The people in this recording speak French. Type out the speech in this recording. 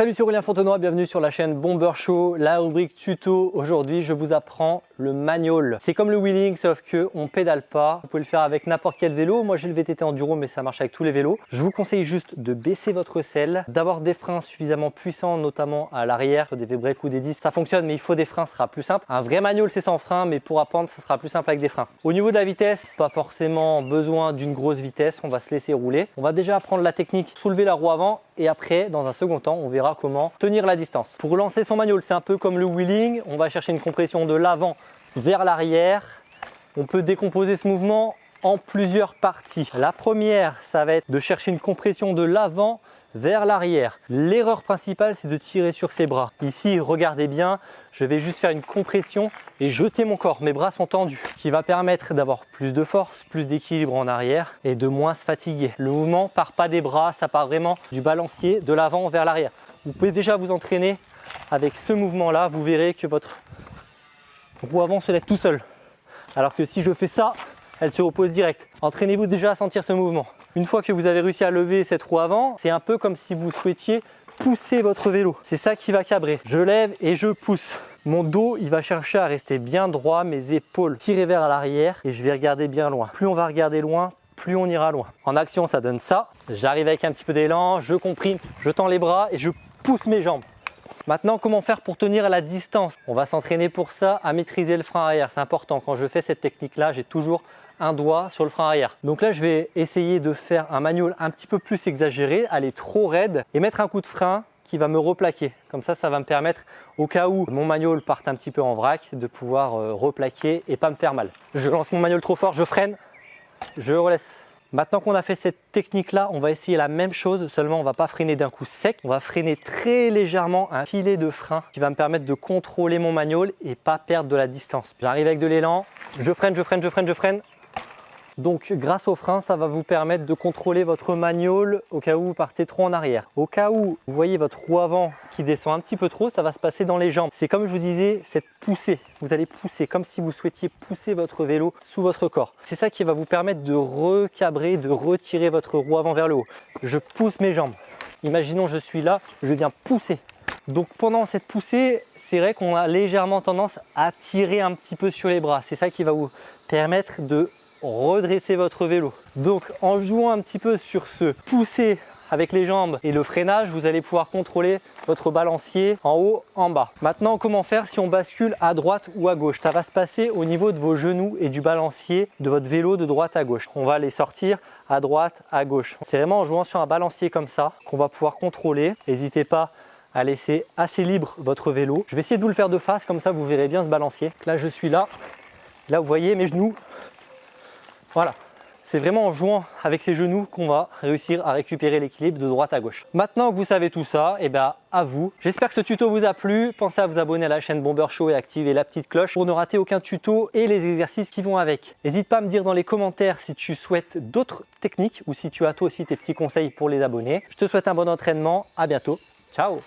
Salut, c'est Aurélien Fontenoy, bienvenue sur la chaîne Bomber Show, la rubrique tuto. Aujourd'hui, je vous apprends le manual. C'est comme le wheeling, sauf que on pédale pas. Vous pouvez le faire avec n'importe quel vélo. Moi, j'ai le VTT Enduro, mais ça marche avec tous les vélos. Je vous conseille juste de baisser votre selle, d'avoir des freins suffisamment puissants, notamment à l'arrière, des V-brake ou des disques. Ça fonctionne, mais il faut des freins, ce sera plus simple. Un vrai manual, c'est sans frein, mais pour apprendre, ça sera plus simple avec des freins. Au niveau de la vitesse, pas forcément besoin d'une grosse vitesse. On va se laisser rouler. On va déjà apprendre la technique, soulever la roue avant et après, dans un second temps, on verra comment tenir la distance. Pour lancer son manual, c'est un peu comme le wheeling. On va chercher une compression de l'avant vers l'arrière. On peut décomposer ce mouvement en plusieurs parties. La première, ça va être de chercher une compression de l'avant vers l'arrière. L'erreur principale, c'est de tirer sur ses bras. Ici, regardez bien, je vais juste faire une compression et jeter mon corps. Mes bras sont tendus, qui va permettre d'avoir plus de force, plus d'équilibre en arrière et de moins se fatiguer. Le mouvement part pas des bras, ça part vraiment du balancier de l'avant vers l'arrière. Vous pouvez déjà vous entraîner avec ce mouvement-là. Vous verrez que votre roue avant se lève tout seul. Alors que si je fais ça, elle se repose direct. Entraînez-vous déjà à sentir ce mouvement. Une fois que vous avez réussi à lever cette roue avant, c'est un peu comme si vous souhaitiez pousser votre vélo. C'est ça qui va cabrer. Je lève et je pousse. Mon dos, il va chercher à rester bien droit, mes épaules tirées vers l'arrière et je vais regarder bien loin. Plus on va regarder loin, plus on ira loin. En action, ça donne ça. J'arrive avec un petit peu d'élan, je comprime, je tends les bras et je pousse mes jambes. Maintenant, comment faire pour tenir la distance? On va s'entraîner pour ça à maîtriser le frein arrière. C'est important. Quand je fais cette technique-là, j'ai toujours un doigt sur le frein arrière. Donc là, je vais essayer de faire un manual un petit peu plus exagéré, aller trop raide et mettre un coup de frein qui va me replaquer. Comme ça, ça va me permettre, au cas où mon manual parte un petit peu en vrac, de pouvoir euh, replaquer et pas me faire mal. Je lance mon manual trop fort, je freine, je relaisse Maintenant qu'on a fait cette technique-là, on va essayer la même chose, seulement on va pas freiner d'un coup sec. On va freiner très légèrement un filet de frein qui va me permettre de contrôler mon manual et pas perdre de la distance. J'arrive avec de l'élan, je freine, je freine, je freine, je freine. Donc grâce au frein, ça va vous permettre de contrôler votre manual au cas où vous partez trop en arrière. Au cas où vous voyez votre roue avant qui descend un petit peu trop, ça va se passer dans les jambes. C'est comme je vous disais, cette poussée. Vous allez pousser comme si vous souhaitiez pousser votre vélo sous votre corps. C'est ça qui va vous permettre de recabrer, de retirer votre roue avant vers le haut. Je pousse mes jambes. Imaginons je suis là, je viens pousser. Donc pendant cette poussée, c'est vrai qu'on a légèrement tendance à tirer un petit peu sur les bras. C'est ça qui va vous permettre de redresser votre vélo. Donc en jouant un petit peu sur ce pousser avec les jambes et le freinage, vous allez pouvoir contrôler votre balancier en haut, en bas. Maintenant, comment faire si on bascule à droite ou à gauche? Ça va se passer au niveau de vos genoux et du balancier de votre vélo de droite à gauche. On va les sortir à droite, à gauche. C'est vraiment en jouant sur un balancier comme ça qu'on va pouvoir contrôler. N'hésitez pas à laisser assez libre votre vélo. Je vais essayer de vous le faire de face, comme ça vous verrez bien ce balancier. Là, je suis là. Là, vous voyez mes genoux voilà, c'est vraiment en jouant avec ses genoux qu'on va réussir à récupérer l'équilibre de droite à gauche. Maintenant que vous savez tout ça, et eh bien à vous. J'espère que ce tuto vous a plu. Pensez à vous abonner à la chaîne Bomber Show et activer la petite cloche pour ne rater aucun tuto et les exercices qui vont avec. N'hésite pas à me dire dans les commentaires si tu souhaites d'autres techniques ou si tu as toi aussi tes petits conseils pour les abonnés. Je te souhaite un bon entraînement. À bientôt. Ciao